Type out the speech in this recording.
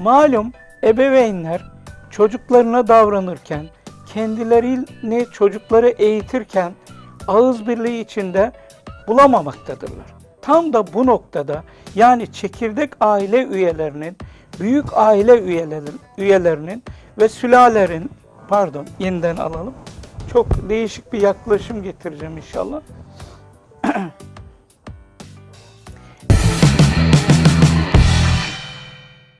Malum ebeveynler çocuklarına davranırken, kendilerini çocukları eğitirken ağız birliği içinde bulamamaktadırlar. Tam da bu noktada yani çekirdek aile üyelerinin, büyük aile üyelerinin ve sülalerin, pardon yeniden alalım. Çok değişik bir yaklaşım getireceğim inşallah.